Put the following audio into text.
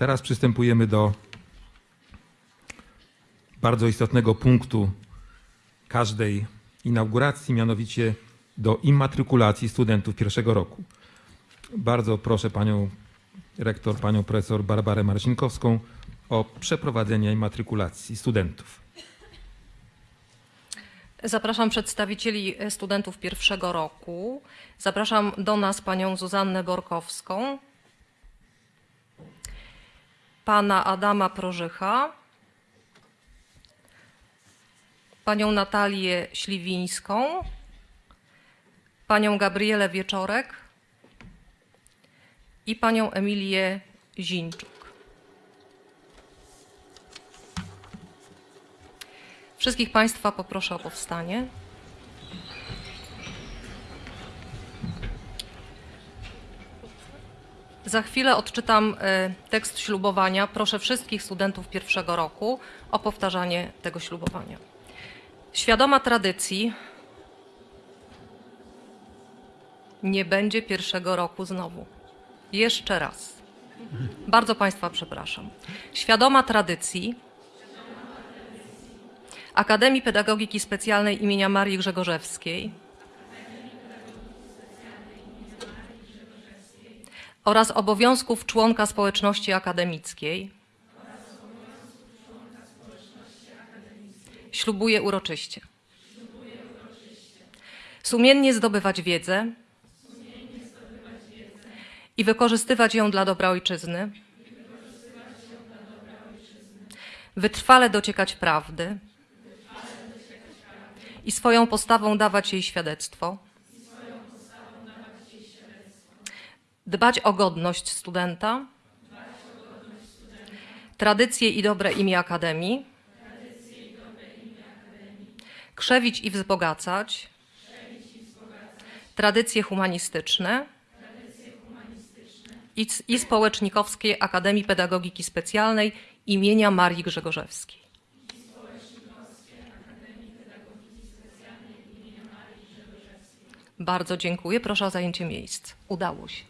Teraz przystępujemy do bardzo istotnego punktu każdej inauguracji, mianowicie do immatrykulacji studentów pierwszego roku. Bardzo proszę panią rektor, panią profesor Barbarę Marcinkowską o przeprowadzenie immatrykulacji studentów. Zapraszam przedstawicieli studentów pierwszego roku. Zapraszam do nas panią Zuzannę Borkowską, pana Adama Prożycha, panią Natalię Śliwińską, panią Gabrielę Wieczorek i panią Emilię Zińczuk. Wszystkich Państwa poproszę o powstanie. Za chwilę odczytam e, tekst ślubowania. Proszę wszystkich studentów pierwszego roku o powtarzanie tego ślubowania. Świadoma tradycji nie będzie pierwszego roku znowu. Jeszcze raz. Bardzo Państwa przepraszam. Świadoma tradycji Akademii Pedagogiki Specjalnej imienia Marii Grzegorzewskiej oraz obowiązków członka społeczności akademickiej ślubuję uroczyście. Sumiennie zdobywać wiedzę i wykorzystywać ją dla dobra ojczyzny. Wytrwale dociekać prawdy i swoją postawą dawać jej świadectwo. Dbać o godność studenta, tradycje i dobre imię Akademii, krzewić i wzbogacać, tradycje humanistyczne i, i społecznikowskie Akademii Pedagogiki Specjalnej imienia Marii Grzegorzewskiej. Bardzo dziękuję. Proszę o zajęcie miejsc. Udało się.